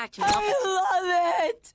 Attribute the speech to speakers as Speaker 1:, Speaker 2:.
Speaker 1: back to.
Speaker 2: I love it!